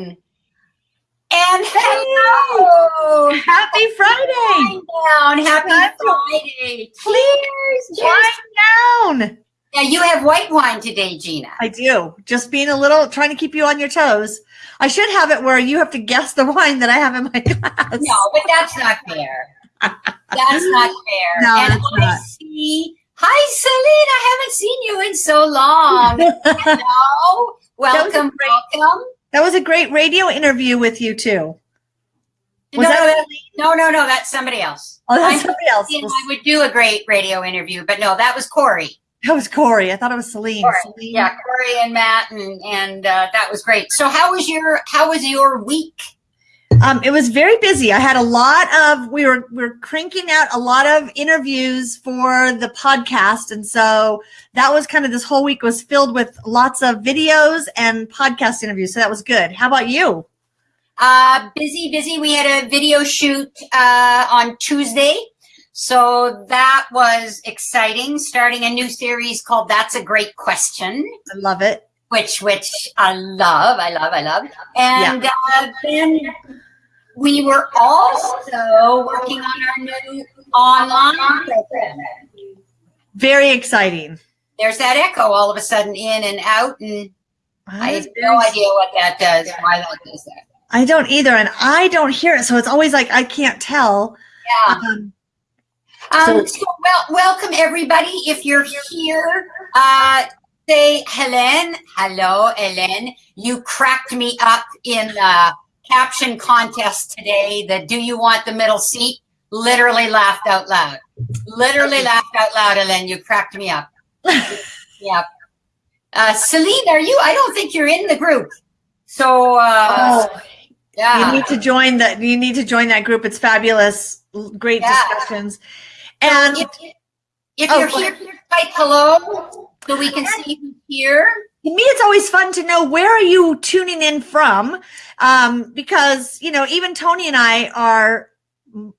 And hello! Happy Friday! Down. Happy Friday! Please, wind down. Yeah, you have white wine today, Gina. I do. Just being a little, trying to keep you on your toes. I should have it where you have to guess the wine that I have in my glass. No, but that's not fair. that's not fair. No, and that's I not. see. Hi, Celine. I haven't seen you in so long. Hello. Welcome. Welcome. That was a great radio interview with you too. Was no, that no, no, no, that's somebody else. Oh, that's I'm somebody else. I would do a great radio interview, but no, that was Corey. That was Corey. I thought it was Celine. Corey. Celine. Yeah, Corey and Matt, and and uh, that was great. So, how was your how was your week? Um, it was very busy. I had a lot of we were we were cranking out a lot of interviews for the podcast, and so that was kind of this whole week was filled with lots of videos and podcast interviews. So that was good. How about you? Uh, busy, busy. We had a video shoot uh, on Tuesday. So that was exciting. Starting a new series called "That's a Great Question," I love it. which which I love, I love, I love. And uh, then we were also working on our new online program. Very exciting. There's that echo all of a sudden in and out, and I have no idea what that does. Why that does that? I don't either, and I don't hear it, so it's always like I can't tell. Yeah. Um, Um, So- so, well, welcome everybody. If you're here, uh, say Helen. Hello, Helen. You cracked me up in the caption contest today. The "Do you want the middle seat?" Literally laughed out loud. Literally laughed out loud, and then You cracked me up. yep. Uh, Celine, are you? I don't think you're in the group. So, uh, oh, yeah. you need to join that. You need to join that group. It's fabulous. Great Yeah. discussions. And if, if Oh, you're here, type hello so we can see who's here. to me it's always fun to know where are you tuning in from um, because you know even tony and i are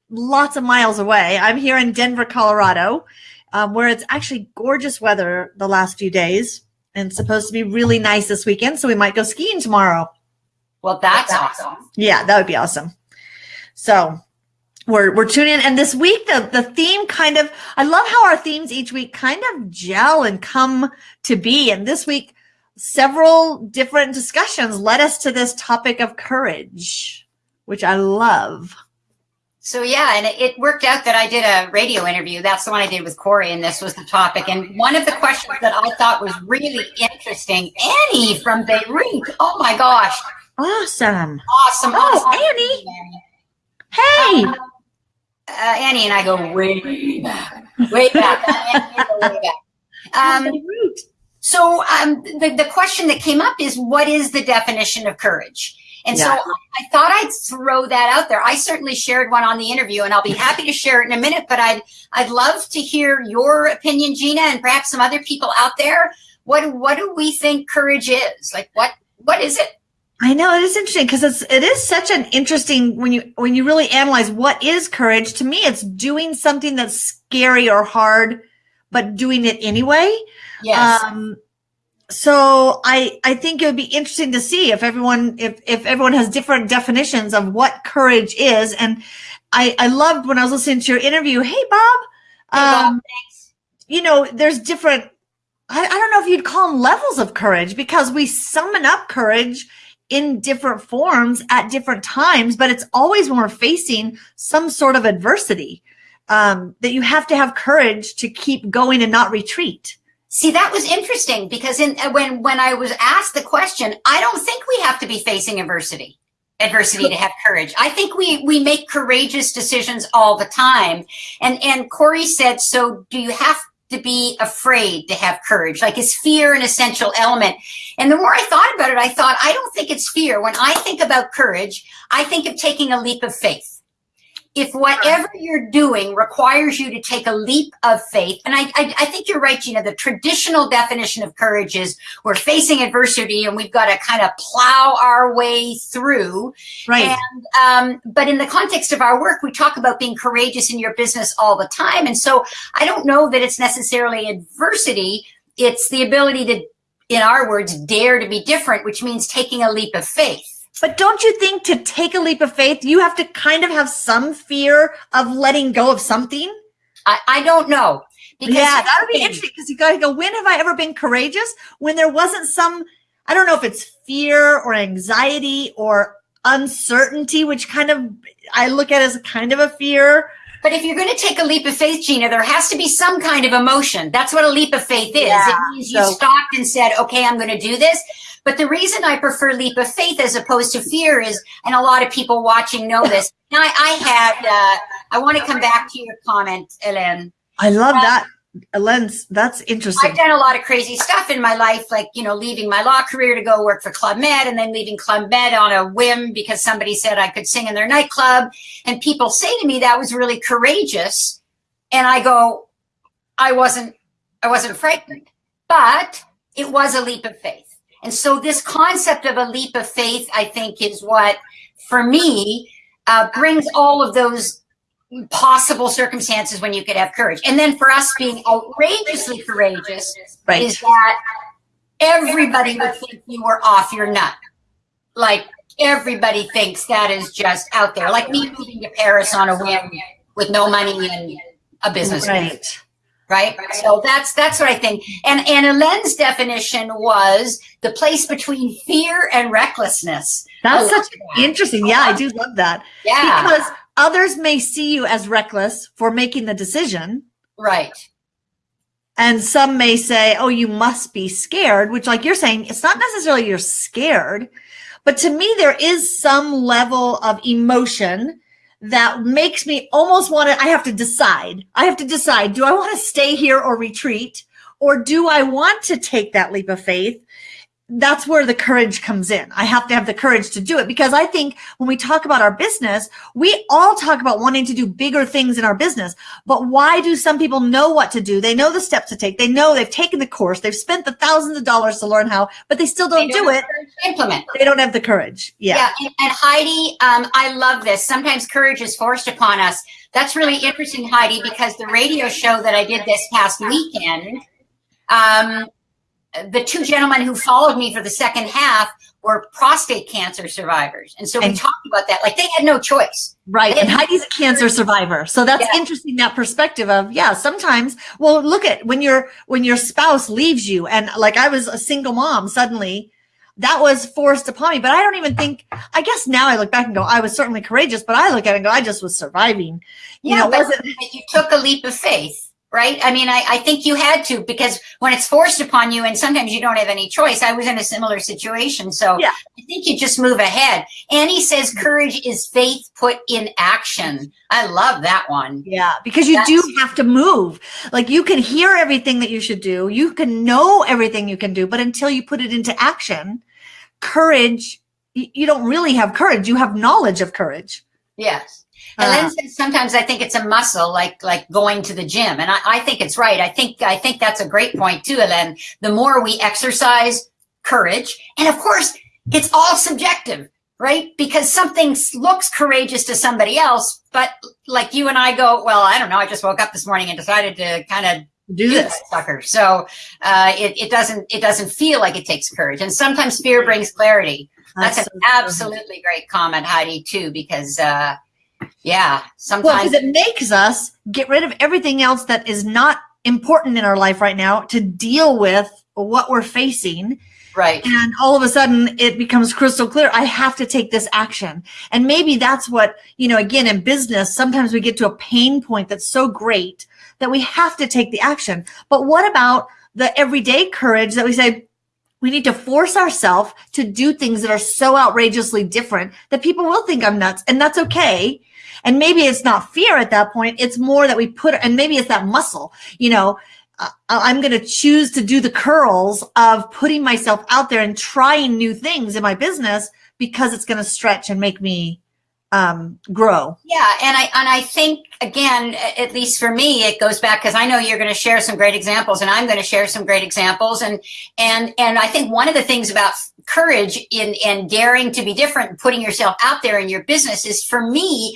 lots of miles away i'm here in denver colorado um, where it's actually gorgeous weather the last few days and supposed to be really nice this weekend so we might go skiing tomorrow Well, that's awesome. yeah that would be awesome so we're, we're tuning in and this week the, the theme kind of i love how our themes each week kind of gel and come to be and this week several different discussions led us to this topic of courage which i love So yeah, and it, worked out that I did a radio interview. That's the one I did with Corey, and this was the topic. And one of the questions that I thought was really interesting, Annie from Beirut. Oh my gosh, awesome awesome! Oh, awesome. Annie. Um, hey Uh, Annie and I go way back, way back, Annie and I go way back. Um, So um, the, the question that came up is what is the definition of courage? And so I thought I'd throw that out there. I certainly shared one on the interview and I'll be happy to share it in a minute, but I'd I'd love to hear your opinion, Gina, and perhaps some other people out there. What what do we think courage is? Like what what is it? I know it is interesting because it's it is such an interesting when you when you really analyze what is courage. To me, it's doing something that's scary or hard, but doing it anyway. Yes. Um, so I I think it would be interesting to see if everyone if if everyone has different definitions of what courage is. And I I loved when I was listening to your interview. Hey Bob, Hey, Bob, um, you know there's different. I, I don't know if you'd call them levels of courage because we summon up courage in different forms at different times, but it's always when we're facing some sort of adversity um, that you have to have courage to keep going and not retreat. See, that was interesting because in when when I was asked the question, I don't think we have to be facing adversity. Adversity to have courage. I think we we make courageous decisions all the time. And and Corey said, so do you have to be afraid to have courage? Like is fear an essential element? And the more I thought about it, I thought I don't think it's fear. When I think about courage, I think of taking a leap of faith if whatever you're doing requires you to take a leap of faith, and I, I, I think you're right, Gina, the traditional definition of courage is we're facing adversity and we've got to kind of plow our way through. Right. And, um, but in the context of our work, we talk about being courageous in your business all the time. And so I don't know that it's necessarily adversity. It's the ability to, in our words, dare to be different, which means taking a leap of faith. But don't you think to take a leap of faith, you have to kind of have some fear of letting go of something? I, I don't know. Because yeah, that would be interesting because you got to go, when have I ever been courageous? When there wasn't some, I don't know if it's fear or anxiety or uncertainty, which kind of I look at as kind of a fear. But if you're going to take a leap of faith, Gina, there has to be some kind of emotion. That's what a leap of faith is. Yeah, it means so. you stopped and said, okay, I'm going to do this. But the reason I prefer leap of faith as opposed to fear is, and a lot of people watching know this. Now, I, I had, uh, I want to come back to your comment, Ellen. I love uh, that. Lens, that's interesting. I've done a lot of crazy stuff in my life, like, you know, leaving my law career to go work for Club Med and then leaving Club Med on a whim because somebody said I could sing in their nightclub. And people say to me that was really courageous. And I go, I wasn't, I wasn't frightened, but it was a leap of faith. And so this concept of a leap of faith, I think, is what, for me, uh, brings all of those possible circumstances when you could have courage. And then for us being outrageously courageous right. is that everybody would think you were off your nut. Like everybody thinks that is just out there. Like me moving to Paris on a whim with no money and a business. Right right? So that's that's what I think. And and Elaine's definition was the place between fear and recklessness. That's oh, such that. interesting. Yeah, I do love that. Yeah. Because others may see you as reckless for making the decision. Right. And some may say, oh, you must be scared, which like you're saying, it's not necessarily you're scared, but to me, there is some level of emotion that makes me almost want to, I have to decide. I have to decide, do I want to stay here or retreat? Or do I want to take that leap of faith that's where the courage comes in. I have to have the courage to do it because I think when we talk about our business, we all talk about wanting to do bigger things in our business. But why do some people know what to do? They know the steps to take. They know they've taken the course. They've spent the thousands of dollars to learn how, but they still don't, don't do it. Implement. They don't have the courage. Yeah. Yeah. And Heidi, um, I love this. Sometimes courage is forced upon us. That's really interesting, Heidi, because the radio show that I did this past weekend, um, the two gentlemen who followed me for the second half were prostate cancer survivors. And so we and, talked about that. Like they had no choice. Right. And Heidi's a cancer survivor. So that's yeah. interesting, that perspective of, yeah, sometimes, well, look at when your, when your spouse leaves you and like I was a single mom suddenly, that was forced upon me. But I don't even think, I guess now I look back and go, I was certainly courageous, but I look at it and go, I just was surviving. You yeah, know, wasn't that you took a leap of faith right? I mean, I, I think you had to because when it's forced upon you and sometimes you don't have any choice, I was in a similar situation. So yeah. I think you just move ahead. Annie says mm-hmm. courage is faith put in action. I love that one. Yeah, because you That's, do have to move. Like you can hear everything that you should do. You can know everything you can do, but until you put it into action, courage, you don't really have courage. You have knowledge of courage. Yes. And then uh, sometimes I think it's a muscle, like like going to the gym, and I, I think it's right. I think I think that's a great point too, Ellen. The more we exercise courage, and of course, it's all subjective, right? Because something looks courageous to somebody else, but like you and I go, well, I don't know. I just woke up this morning and decided to kind of do, do this sucker. So uh, it, it doesn't it doesn't feel like it takes courage, and sometimes fear brings clarity. That's, That's an absolutely great comment, Heidi, too, because. Uh, yeah, sometimes. Well, because it makes us get rid of everything else that is not important in our life right now to deal with what we're facing. Right. And all of a sudden it becomes crystal clear. I have to take this action. And maybe that's what, you know, again, in business, sometimes we get to a pain point that's so great that we have to take the action. But what about the everyday courage that we say, we need to force ourselves to do things that are so outrageously different that people will think I'm nuts and that's okay. And maybe it's not fear at that point. It's more that we put, and maybe it's that muscle, you know, uh, I'm going to choose to do the curls of putting myself out there and trying new things in my business because it's going to stretch and make me um, grow. Yeah, and I and I think again, at least for me, it goes back because I know you're going to share some great examples, and I'm going to share some great examples, and and and I think one of the things about courage in and daring to be different, putting yourself out there in your business, is for me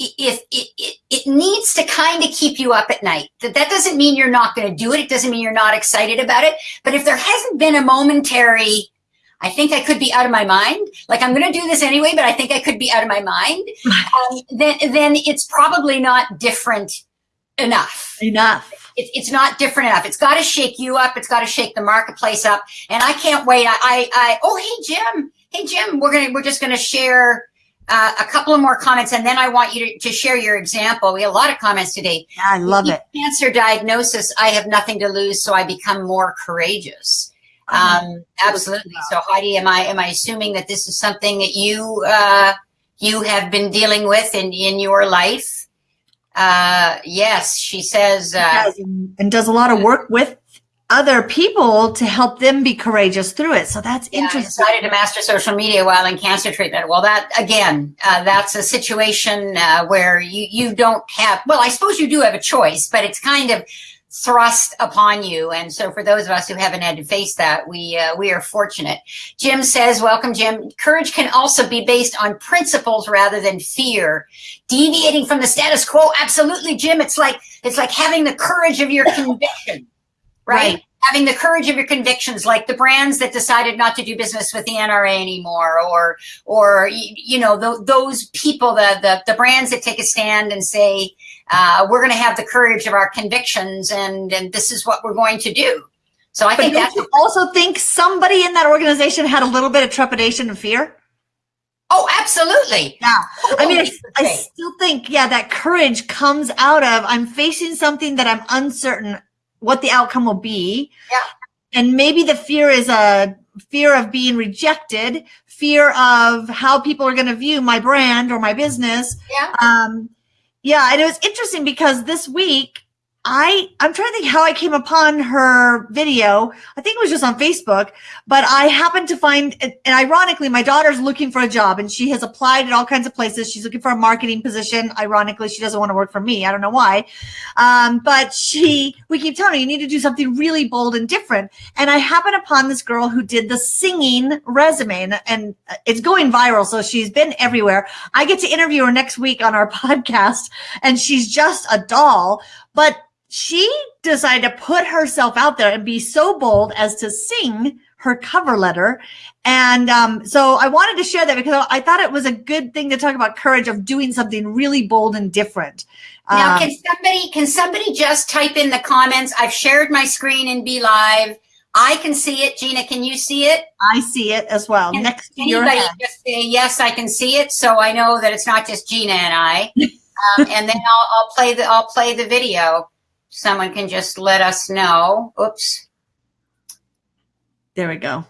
it, it, it, needs to kind of keep you up at night. That, that doesn't mean you're not going to do it. It doesn't mean you're not excited about it. But if there hasn't been a momentary, I think I could be out of my mind. Like I'm going to do this anyway, but I think I could be out of my mind. Um, then, then it's probably not different enough. Enough. It, it's not different enough. It's got to shake you up. It's got to shake the marketplace up. And I can't wait. I, I, I oh, hey, Jim. Hey, Jim, we're going to, we're just going to share uh, a couple of more comments, and then I want you to, to, share your example. We have a lot of comments today. I love it. Cancer diagnosis, I have nothing to lose, so I become more courageous. Um, absolutely. So Heidi, am I am I assuming that this is something that you uh, you have been dealing with in in your life? Uh, yes, she says, uh, and does a lot of work with other people to help them be courageous through it. So that's yeah, interesting. I decided to master social media while in cancer treatment. Well, that again, uh, that's a situation uh, where you you don't have. Well, I suppose you do have a choice, but it's kind of thrust upon you. And so for those of us who haven't had to face that, we uh, we are fortunate. Jim says, welcome, Jim. Courage can also be based on principles rather than fear. Deviating from the status quo, absolutely, Jim. It's like it's like having the courage of your conviction right? right? Having the courage of your convictions, like the brands that decided not to do business with the NRA anymore, or, or you know, the, those people, the, the the brands that take a stand and say, uh, we're going to have the courage of our convictions, and and this is what we're going to do. So I but think that. You also think somebody in that organization had a little bit of trepidation and fear. Oh, absolutely. Yeah. I mean, I, I, still think, yeah, that courage comes out of I'm facing something that I'm uncertain what the outcome will be. Yeah. And maybe the fear is a fear of being rejected, fear of how people are going to view my brand or my business. Yeah. Um, yeah. And it was interesting because this week I I'm trying to think how I came upon her video. I think it was just on Facebook, but I happened to find and ironically my daughter's looking for a job and she has applied at all kinds of places. She's looking for a marketing position. Ironically, she doesn't want to work for me. I don't know why. Um, but she we keep telling her you need to do something really bold and different. And I happened upon this girl who did the singing resume and, and it's going viral. So she's been everywhere. I get to interview her next week on our podcast and she's just a doll. But she decided to put herself out there and be so bold as to sing her cover letter. And um, so I wanted to share that because I thought it was a good thing to talk about courage of doing something really bold and different. Now, um, can somebody can somebody just type in the comments? I've shared my screen and BeLive. I can see it. Gina, can you see it? I see it as well. Can Next to your head. just say yes, I can see it, so I know that it's not just Gina and I. um, and then I'll, I'll play the I'll play the video someone can just let us know. Oops. There we go.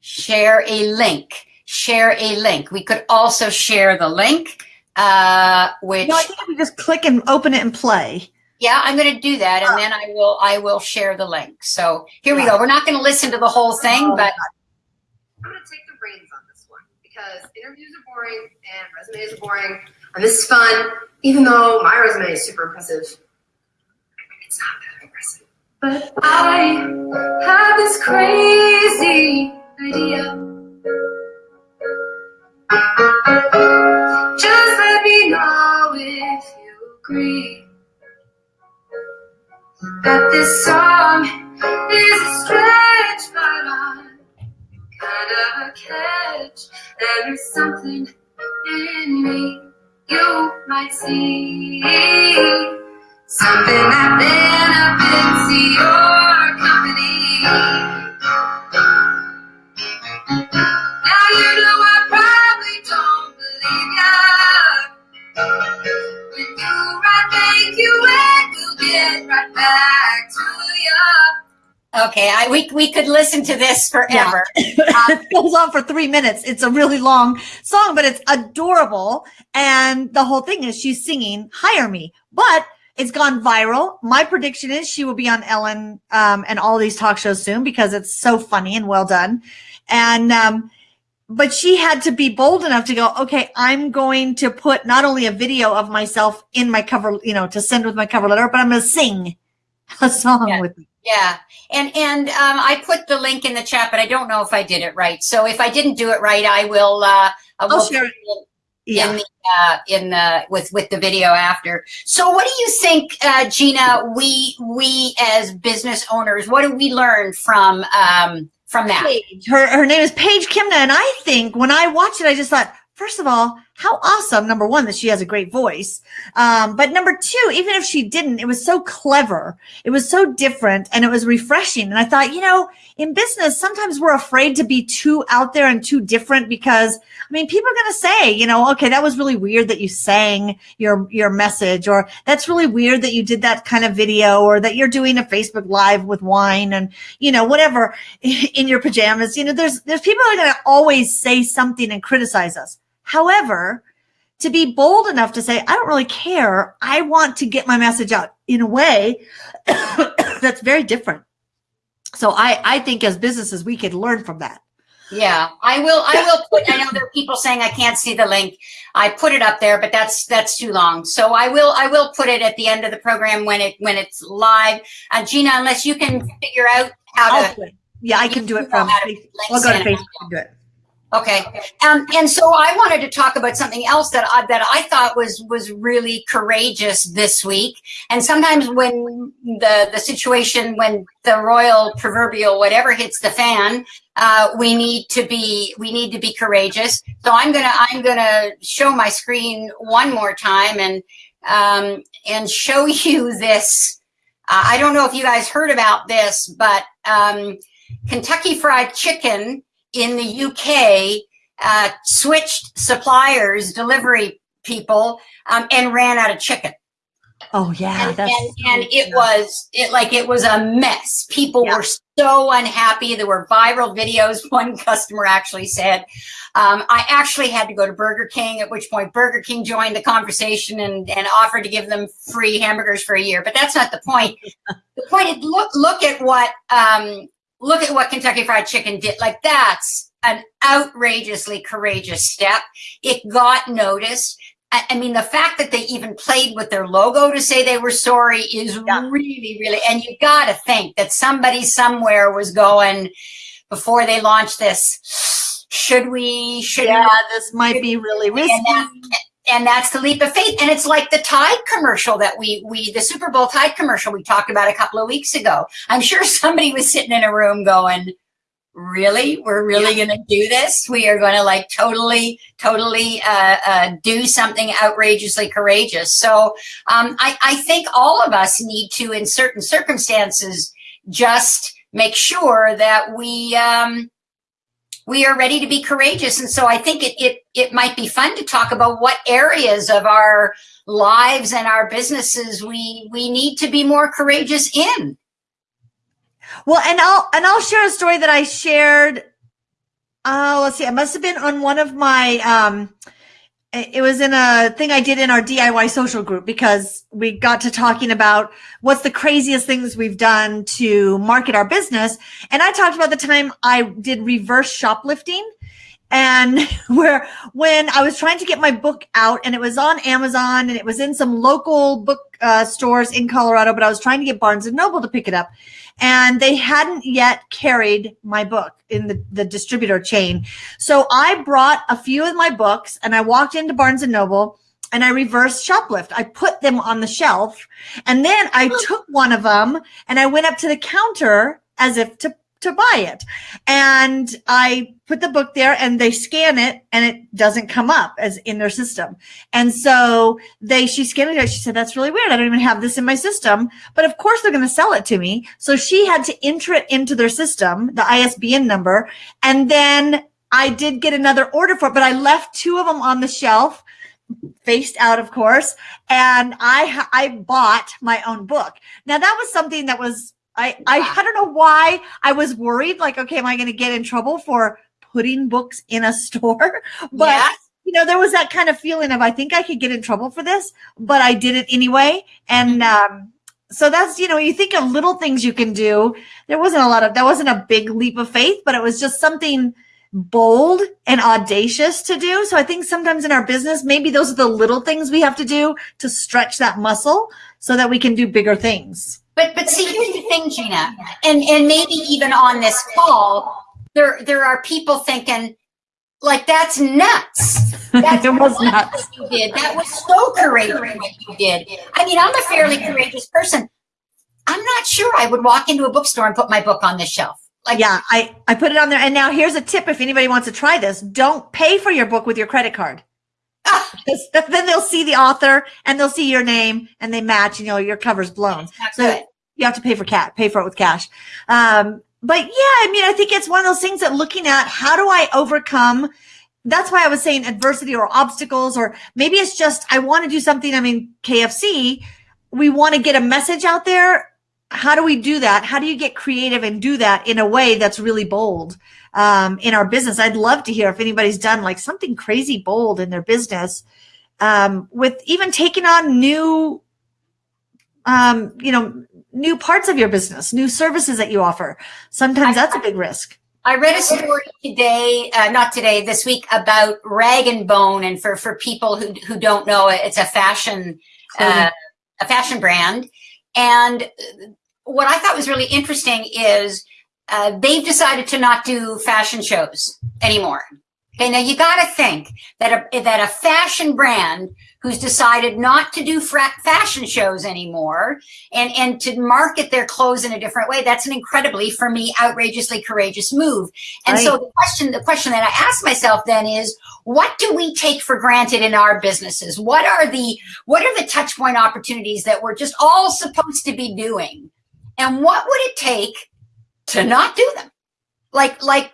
Share a link. Share a link. We could also share the link, uh, which no, I think we just click and open it and play. Yeah, I'm going to do that, and oh. then I will I will share the link. So here we go. We're not going to listen to the whole thing, oh, but I'm going to take the reins on this one because interviews are boring and resumes are boring, and this is fun. Even though my resume is super impressive, it's not that impressive. But I have this crazy idea. Just let me know if you agree that this song is a stretch, but I'm kind of a catch. There's something in me you might see. Something that benefits your company. Now you know I probably don't believe ya. When you right, thank you, and we'll get right back to ya. Okay, I, we we could listen to this forever. Yeah. Uh, it goes on for three minutes. It's a really long song, but it's adorable. And the whole thing is she's singing "Hire Me," but it's gone viral. My prediction is she will be on Ellen um, and all these talk shows soon because it's so funny and well done. And um, but she had to be bold enough to go, okay, I'm going to put not only a video of myself in my cover, you know, to send with my cover letter, but I'm going to sing a song yeah. with me. Yeah. And, and, um, I put the link in the chat, but I don't know if I did it right. So if I didn't do it right, I will, uh, I will I'll share it yeah. in the uh, in the with with the video after. So, what do you think, uh, Gina? We we as business owners, what do we learn from um, from that? Paige. Her her name is Paige Kimna, and I think when I watched it, I just thought, first of all, how awesome! Number one, that she has a great voice, um, but number two, even if she didn't, it was so clever, it was so different, and it was refreshing. And I thought, you know, in business, sometimes we're afraid to be too out there and too different because, I mean, people are going to say, you know, okay, that was really weird that you sang your your message, or that's really weird that you did that kind of video, or that you're doing a Facebook Live with wine and you know whatever in your pajamas. You know, there's there's people are going to always say something and criticize us. However, to be bold enough to say, I don't really care. I want to get my message out in a way that's very different. So I, I think as businesses, we could learn from that. Yeah, I will. I will put. I know there are people saying I can't see the link. I put it up there, but that's that's too long. So I will. I will put it at the end of the program when it when it's live. Uh, Gina, unless you can figure out how to. Yeah, I can do it from. I'll go to Facebook and do it. Okay, um, and so I wanted to talk about something else that I, that I thought was was really courageous this week. And sometimes when the the situation, when the royal proverbial whatever hits the fan, uh, we need to be we need to be courageous. So I'm gonna I'm gonna show my screen one more time and um, and show you this. Uh, I don't know if you guys heard about this, but um, Kentucky Fried Chicken in the UK uh, switched suppliers, delivery people, um, and ran out of chicken. Oh yeah, and, and, and, it was it like it was a mess. People yeah. were so unhappy. There were viral videos. One customer actually said, um, "I actually had to go to Burger King." At which point, Burger King joined the conversation and, and offered to give them free hamburgers for a year. But that's not the point. the point is look look at what um, look at what Kentucky Fried Chicken did. Like that's an outrageously courageous step. It got noticed. I mean, the fact that they even played with their logo to say they were sorry is yeah. really, really, and you got to think that somebody somewhere was going before they launched this. Should we? Should yeah, we, this might be really risky. And, and that's the leap of faith. And it's like the Tide commercial that we, we, the Super Bowl Tide commercial we talked about a couple of weeks ago. I'm sure somebody was sitting in a room going, really? We're really yeah. going to do this? We are going to like totally, totally uh, uh, do something outrageously courageous. So um, I, I think all of us need to, in certain circumstances, just make sure that we, um, we are ready to be courageous. And so I think it, it, it might be fun to talk about what areas of our lives and our businesses we, we need to be more courageous in. Well, and I'll, and I'll share a story that I shared. Oh, let's see. It must have been on one of my, um, it was in a thing I did in our DIY social group because we got to talking about what's the craziest things we've done to market our business. And I talked about the time I did reverse shoplifting and where when I was trying to get my book out and it was on Amazon and it was in some local book uh, stores in Colorado, but I was trying to get Barnes and Noble to pick it up and they hadn't yet carried my book in the, the distributor chain. So I brought a few of my books and I walked into Barnes and Noble and I reversed shoplift. I put them on the shelf and then I took one of them and I went up to the counter as if to to buy it. And I put the book there and they scan it and it doesn't come up as in their system. And so they, she scanned it. She said, that's really weird. I don't even have this in my system, but of course they're going to sell it to me. So she had to enter it into their system, the ISBN number. And then I did get another order for it, but I left two of them on the shelf faced out, of course. And I, I bought my own book. Now that was something that was I, I, I don't know why I was worried. Like, okay, am I going to get in trouble for putting books in a store? But you know, there was that kind of feeling of I think I could get in trouble for this, but I did it anyway. And mm-hmm. um, so that's you know, you think of little things you can do. There wasn't a lot of that wasn't a big leap of faith, but it was just something bold and audacious to do. So I think sometimes in our business, maybe those are the little things we have to do to stretch that muscle so that we can do bigger things. But but see, here's the thing, Gina, and and maybe even on this call, there there are people thinking, like that's nuts. That's it was nuts. You did. That was so courageous what you did. I mean, I'm a fairly courageous person. I'm not sure I would walk into a bookstore and put my book on the shelf. Like, yeah, I, I put it on there. And now here's a tip if anybody wants to try this don't pay for your book with your credit card. Ah. Then they'll see the author and they'll see your name and they match, you know, your cover's blown. So good. You have to pay for cat, pay for it with cash. Um, but yeah, I mean, I think it's one of those things that looking at how do I overcome that's why I was saying adversity or obstacles, or maybe it's just I want to do something. I mean, KFC, we want to get a message out there. How do we do that? How do you get creative and do that in a way that's really bold um, in our business? I'd love to hear if anybody's done like something crazy bold in their business um, with even taking on new, um, you know, new parts of your business, new services that you offer. Sometimes that's a big risk. I read a story today, uh, not today, this week about Rag and Bone, and for for people who who don't know it, it's a fashion uh, a fashion brand. And what I thought was really interesting is uh, they've decided to not do fashion shows anymore. Okay, now you got to think that a that a fashion brand who's decided not to do fra- fashion shows anymore and and to market their clothes in a different way that's an incredibly for me outrageously courageous move. And so the question the question that i ask myself then is what do we take for granted in our businesses? What are the what are the touch point opportunities that we're just all supposed to be doing? And what would it take to not do them? Like like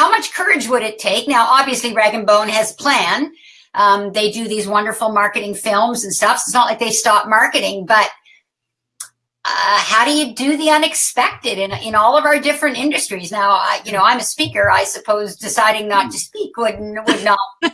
how much courage would it take now obviously rag and bone has a plan um, they do these wonderful marketing films and stuff. So it's not like they stop marketing, but uh, how do you do the unexpected in, in all of our different industries? Now, I, you know, I'm a speaker. I suppose deciding not to speak would would not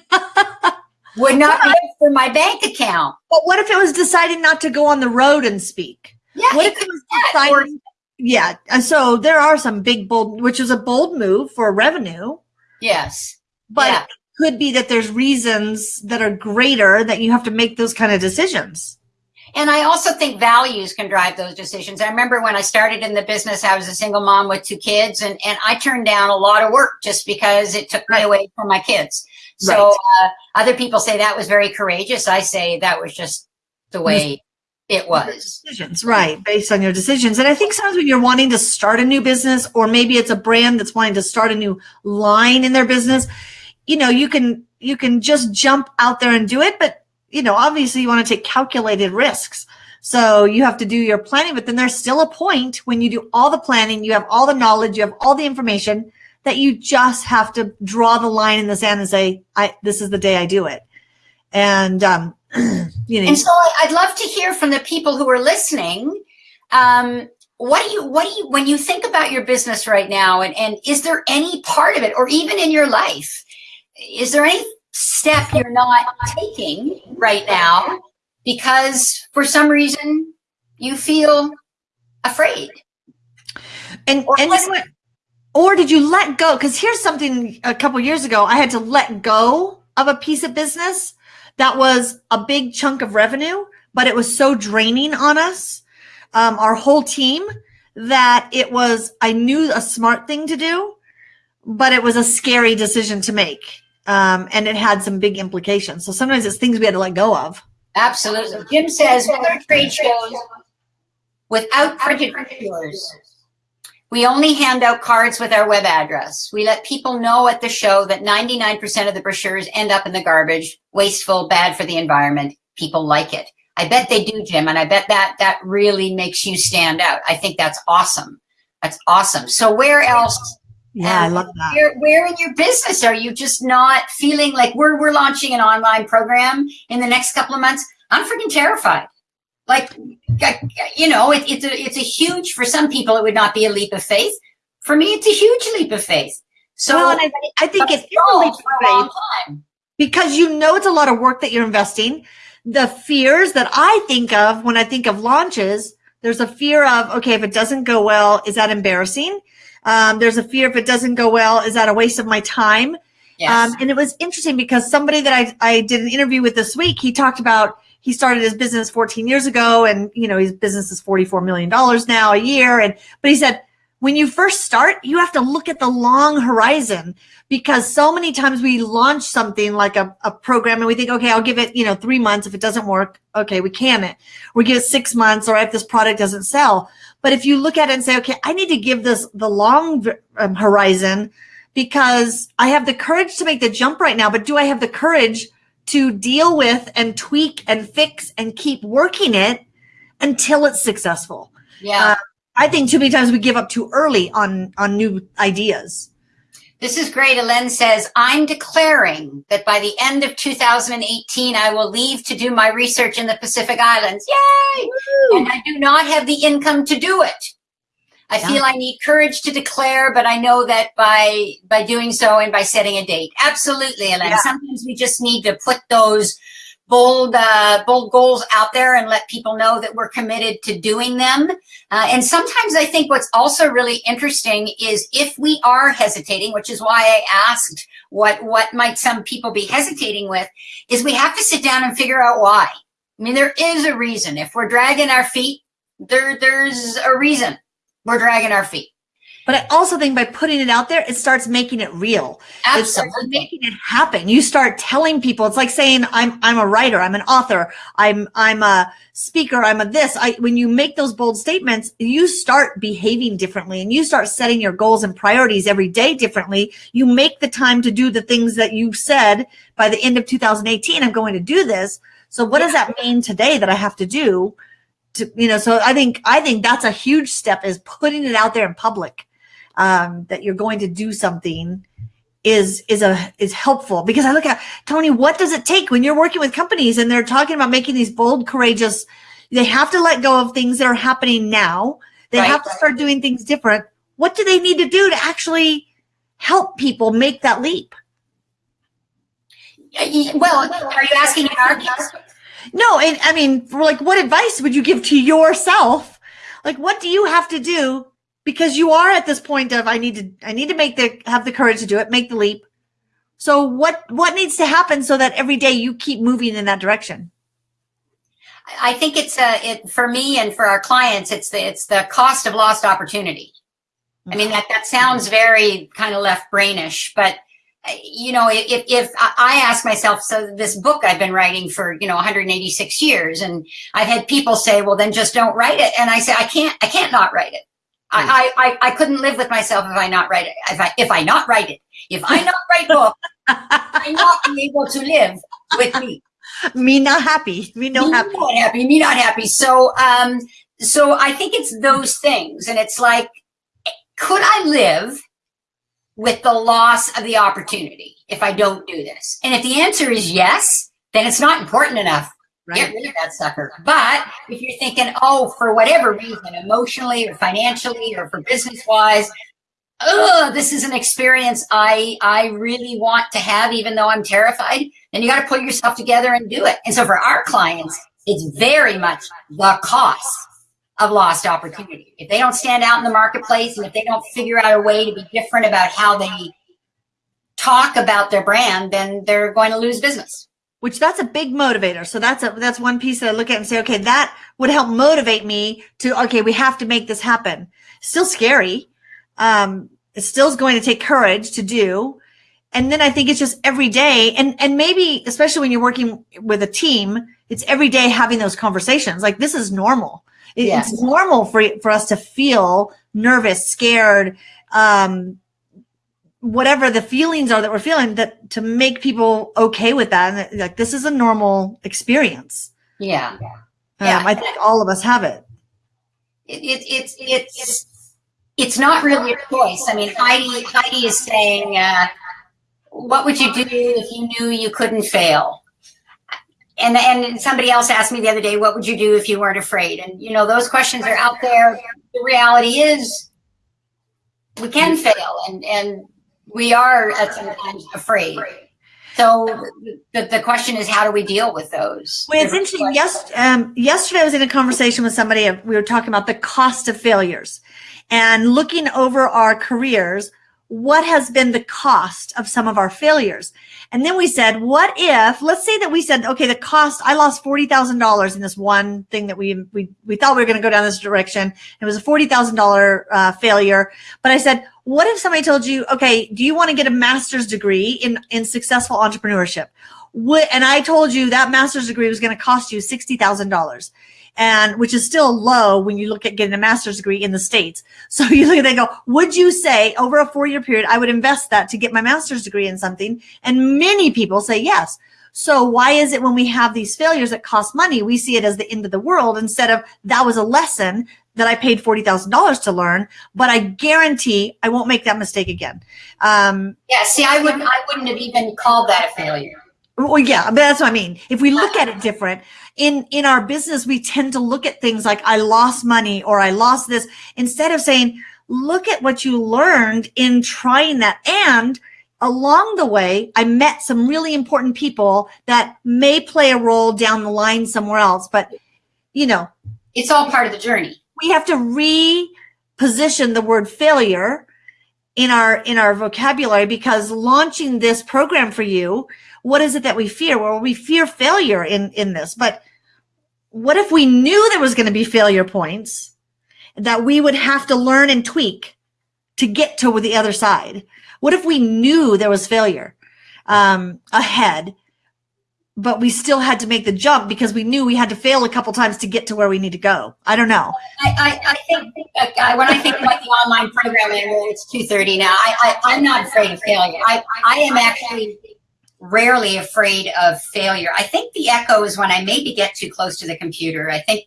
would not be for my bank account. But what if it was deciding not to go on the road and speak? Yeah, What if it was be that, or- deciding? Yeah, and so there are some big bold, which is a bold move for revenue, yes, but Yeah. it could be that there's reasons that are greater that you have to make those kind of decisions. And I also think values can drive those decisions. I remember when I started in the business, I was a single mom with two kids, and, and I turned down a lot of work just because it took me Right. away from my kids. So Right. uh, other people say that was very courageous. I say that was just the way it was. Decisions, right, based on your decisions. And I think sometimes when you're wanting to start a new business, or maybe it's a brand that's wanting to start a new line in their business, you know, you can you can just jump out there and do it, but you know, obviously you want to take calculated risks. So you have to do your planning, but then there's still a point when you do all the planning, you have all the knowledge, you have all the information that you just have to draw the line in the sand and say, I this is the day I do it. And um, you know, And so I'd love to hear from the people who are listening. Um, what do you, what do you, when you think about your business right now, and, and is there any part of it, or even in your life, is there any step you're not taking right now because for some reason you feel afraid? And Or and was you know what? or did you let go? Because here's something a couple years ago, I had to let go of a piece of business that was a big chunk of revenue, but it was so draining on us, um, our whole team, that it was I knew a smart thing to do, but it was a scary decision to make. Um, and it had some big implications. So sometimes it's things we had to let go of. Absolutely. Jim says, trade shows, without printed brochures, we only hand out cards with our web address. We let people know at the show that 99% of the brochures end up in the garbage, wasteful, bad for the environment. People like it. I bet they do, Jim, and I bet that that really makes you stand out. I think that's awesome. That's awesome. So where else Yeah, I Um, love that. where, where in your business are you just not feeling like we're we're launching an online program in the next couple of months? I'm freaking terrified. Like, you know, it, it's a it's a huge for some people. It would not be a leap of faith. For me, it's a huge leap of faith. So well, I, I think it is a leap of for a long faith. because you know it's a lot of work that you're investing. The fears that I think of when I think of launches, there's a fear of, okay, if it doesn't go well, is that embarrassing? Um, there's a fear if it doesn't go well, is that a waste of my time? Yes. Um, and it was interesting because somebody that I, I did an interview with this week, he talked about he started his business 14 years ago and, you know, his business is $44 million now a year. And, but he said, when you first start, you have to look at the long horizon because so many times we launch something like a, a program and we think, okay, I'll give it, you know, three months. If it doesn't work, okay, we can it. We give it six months or if this product doesn't sell. But if you look at it and say, okay, I need to give this the long um, horizon because I have the courage to make the jump right now, but do I have the courage to deal with and tweak and fix and keep working it until it's successful? Yeah. Uh, I think too many times we give up too early on on new ideas. This is great. Elen says, I'm declaring that by the end of 2018, I will leave to do my research in the Pacific Islands. Yay! Woo! And I do not have the income to do it. I Yeah. feel I need courage to declare, but I know that by by doing so and by setting a date. Absolutely, Ellen. Yeah. Sometimes we just need to put those bold uh, bold goals out there and let people know that we're committed to doing them. Uh, and sometimes I think what's also really interesting is if we are hesitating, which is why I asked what what might some people be hesitating with, is we have to sit down and figure out why. I mean, there is a reason. If we're dragging our feet, there there's a reason we're dragging our feet. But I also think by putting it out there, it starts making it real. It Absolutely. making it happen. You start telling people. It's like saying, "I'm I'm a writer. I'm an author. I'm I'm a speaker. I'm a this." I when you make those bold statements, you start behaving differently, and you start setting your goals and priorities every day differently. You make the time to do the things that you said by the end of 2018. I'm going to do this. So what does that mean today that I have to do? To, you know, so I think I think that's a huge step is putting it out there in public um, that you're going to do something is is a is helpful because I look at Tony, what does it take when you're working with companies and they're talking about making these bold, courageous? They have to let go of things that are happening now. They Right. have to start doing things different. What do they need to do to actually help people make that leap? Well, are you asking in our case? No, and I mean, like, what advice would you give to yourself? Like, what do you have to do? Because you are at this point of, I need to, I need to make the, have the courage to do it, make the leap. So what, what needs to happen so that every day you keep moving in that direction? I think it's a it for me and for our clients. It's the it's the cost of lost opportunity. I mean that that sounds very kind of left brainish, but uh, you know if if I ask myself, so this book I've been writing for you know 186 years, and I've had people say, well then just don't write it, and I say I can't I can't not write it. I, I, I I couldn't live with myself if I not write it. If I if I not write it, if I not write book, I not be able to live with me Me not happy. Me no me happy. not happy, me not happy. So, um, so I think it's those things, and it's like, could I live with the loss of the opportunity if I don't do this? And if the answer is yes, then it's not important enough. Right. Get rid of that sucker. But if you're thinking, oh, for whatever reason, emotionally or financially or for business wise, oh, this is an experience I I really want to have, even though I'm terrified, then you got to pull yourself together and do it. And so for our clients, it's very much the cost of lost opportunity. If they don't stand out in the marketplace and if they don't figure out a way to be different about how they talk about their brand, then they're going to lose business. which that's a big motivator. So that's a that's one piece that I look at and say, okay, that would help motivate me to okay, we have to make this happen. Still scary. Um, it still is going to take courage to do. And then I think it's just every day, and and maybe especially when you're working with a team, it's every day having those conversations. Like this is normal. It- Yes. It's normal for for us to feel nervous, scared, um, whatever the feelings are that we're feeling that to make people okay with that and that, like this is a normal experience Yeah. um, Yeah. i think all of us have it it, it, it's it's it's not really a choice. I mean, Heidi Heidi is saying, uh, "What would you do if you knew you couldn't fail?" And and somebody else asked me the other day, "What would you do if you weren't afraid?" And you know, those questions are out there. The reality is, we can fail, and and we are at sometimes afraid. So the, the question is, how do we deal with those? well it's interesting yes um, yesterday i was in a conversation with somebody we were talking about the cost of failures and looking over our careers what has been the cost of some of our failures? And then we said, what if, let's say that we said, okay, the cost, I lost $40,000 in this one thing that we, we, we thought we were going to go down this direction. It was a $40,000 uh, failure. But I said, what if somebody told you, okay, do you want to get a master's degree in, in successful entrepreneurship? What, and I told you that master's degree was going to cost you $60,000 and which is still low when you look at getting a master's degree in the States. So you look at they go, would you say over a four year period, I would invest that to get my master's degree in something? And many people say yes. So why is it when we have these failures that cost money, we see it as the end of the world instead of that was a lesson that I paid $40,000 to learn, but I guarantee I won't make that mistake again. Um, yeah. See, I wouldn't, I wouldn't have even called that a failure. Well, yeah, but that's what I mean. If we look at it different in, in our business, we tend to look at things like I lost money or I lost this instead of saying, look at what you learned in trying that. And along the way, I met some really important people that may play a role down the line somewhere else, but you know, it's all part of the journey. We have to reposition the word failure in our, in our vocabulary because launching this program for you what is it that we fear? Well, we fear failure in, in this, but what if we knew there was going to be failure points that we would have to learn and tweak to get to the other side? What if we knew there was failure um, ahead, but we still had to make the jump because we knew we had to fail a couple times to get to where we need to go? I don't know. I, I, I think uh, when I think about the online programming, it's 2.30 now, I, I, I'm not afraid of failure. I, I am actually rarely afraid of failure. I think the echo is when I maybe get too close to the computer. I think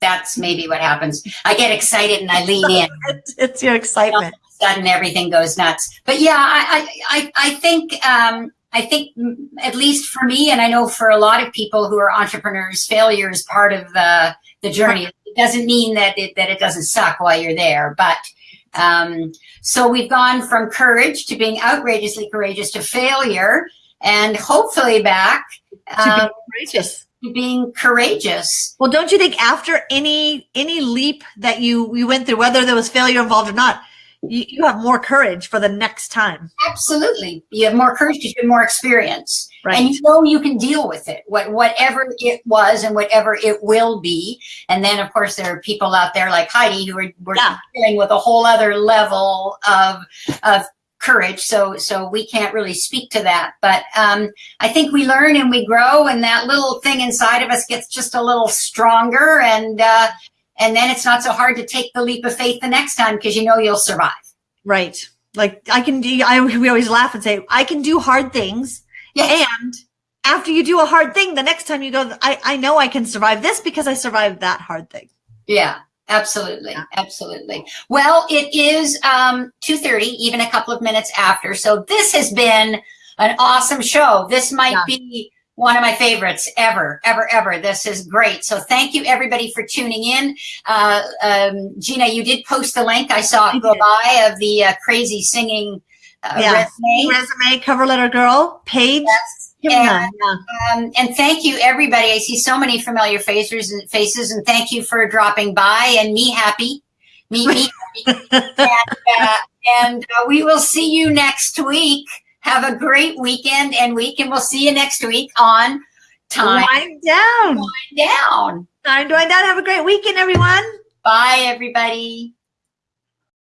that's maybe what happens. I get excited and I lean in. it's your excitement. sudden everything goes nuts. But yeah, I, I, I think, um, I think at least for me, and I know for a lot of people who are entrepreneurs, failure is part of the, the journey. It doesn't mean that it, that it doesn't suck while you're there, but, um, so we've gone from courage to being outrageously courageous to failure and hopefully back to being um, courageous. To being courageous. Well, don't you think after any any leap that you you went through, whether there was failure involved or not, you, you have more courage for the next time. Absolutely, you have more courage because you have more experience, right. and you know you can deal with it, what whatever it was and whatever it will be. And then, of course, there are people out there like Heidi who are, were yeah. dealing with a whole other level of of courage. So, so we can't really speak to that. But um, I think we learn and we grow, and that little thing inside of us gets just a little stronger, and uh, and then it's not so hard to take the leap of faith the next time because you know you'll survive. Right. Like I can do. I we always laugh and say I can do hard things. Yes. And after you do a hard thing, the next time you go, I I know I can survive this because I survived that hard thing. Yeah. Absolutely. Absolutely. Well, it is um, 2.30, even a couple of minutes after. So this has been an awesome show. This might yeah. be one of my favorites ever, ever, ever. This is great. So thank you everybody for tuning in. Uh, um, Gina, you did post the link. I saw it go by of the uh, crazy singing uh, yes. resume. Resume, cover letter girl, page. Yes. And, um, and thank you, everybody. I see so many familiar faces and faces, and thank you for dropping by and me happy, me me happy. and, uh, and uh, we will see you next week. Have a great weekend and week, and we'll see you next week on time. Wind down. Wind down. Time to wind down. Have a great weekend, everyone. Bye, everybody.